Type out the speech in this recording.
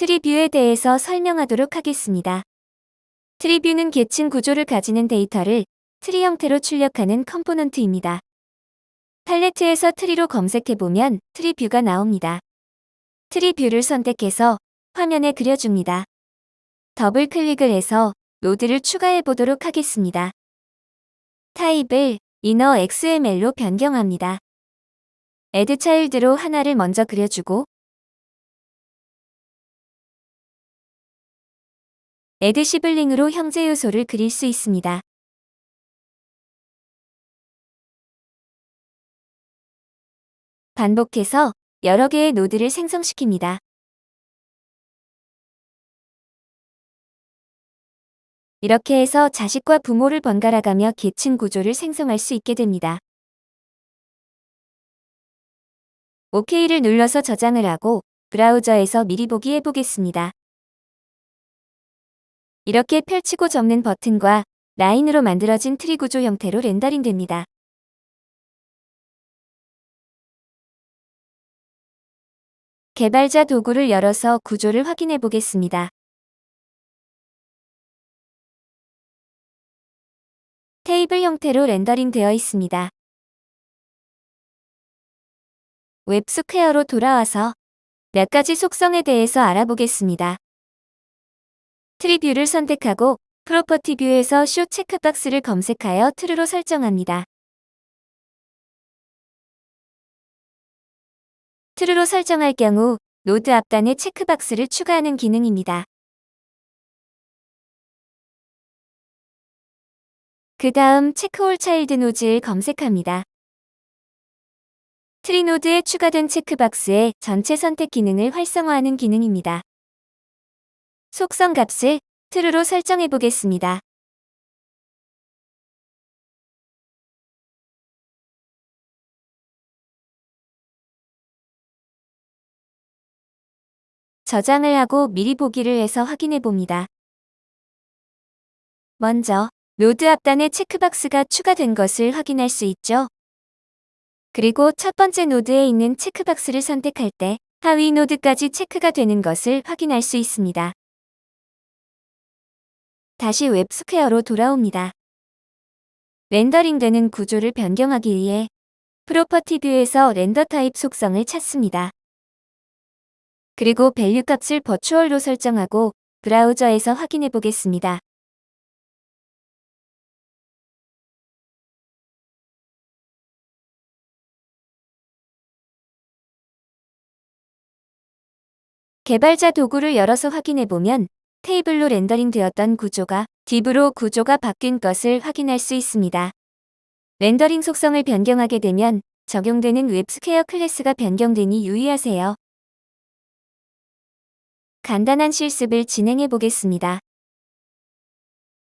tree view에 대해서 설명하도록 하겠습니다. tree view는 계층 구조를 가지는 데이터를 트리 형태로 출력하는 component입니다. 팔레트에서 tree로 검색해보면 tree view가 나옵니다. tree view를 선택해서 화면에 그려줍니다. 더블 클릭을 해서 노드를 추가해 보도록 하겠습니다. 타입을 inner XML로 변경합니다. add child로 하나를 먼저 그려주고 add 시블링으로 형제 요소를 그릴 수 있습니다. 반복해서 여러 개의 노드를 생성시킵니다. 이렇게 해서 자식과 부모를 번갈아가며 계층 구조를 생성할 수 있게 됩니다. OK를 눌러서 저장을 하고 브라우저에서 미리 보기 해보겠습니다. 이렇게 펼치고 접는 버튼과 라인으로 만들어진 트리 구조 형태로 렌더링 됩니다. 개발자 도구를 열어서 구조를 확인해 보겠습니다. 테이블 형태로 렌더링 되어 있습니다. 웹스퀘어로 돌아와서 몇 가지 속성에 대해서 알아보겠습니다. tree view를 선택하고 property view에서 show checkbox를 검색하여 true로 설정합니다. true로 설정할 경우 노드 앞단에 체크박스를 추가하는 기능입니다. 그 다음 check all child nodes를 검색합니다. tree node에 추가된 체크박스의 전체 선택 기능을 활성화하는 기능입니다. 속성 값을 true로 설정해 보겠습니다. 저장을 하고 미리 보기를 해서 확인해 봅니다. 먼저 노드 앞단에 체크박스가 추가된 것을 확인할 수 있죠. 그리고 첫 번째 노드에 있는 체크박스를 선택할 때 하위 노드까지 체크가 되는 것을 확인할 수 있습니다. 다시 웹스퀘어로 돌아옵니다. 렌더링되는 구조를 변경하기 위해 property view에서 render type 속성을 찾습니다. 그리고 value 값을 버추얼로 설정하고 브라우저에서 확인해 보겠습니다. 개발자 도구를 열어서 확인해 보면 테이블로 렌더링 되었던 구조가 div로 구조가 바뀐 것을 확인할 수 있습니다. 렌더링 속성을 변경하게 되면 적용되는 웹스퀘어 클래스가 변경되니 유의하세요. 간단한 실습을 진행해 보겠습니다.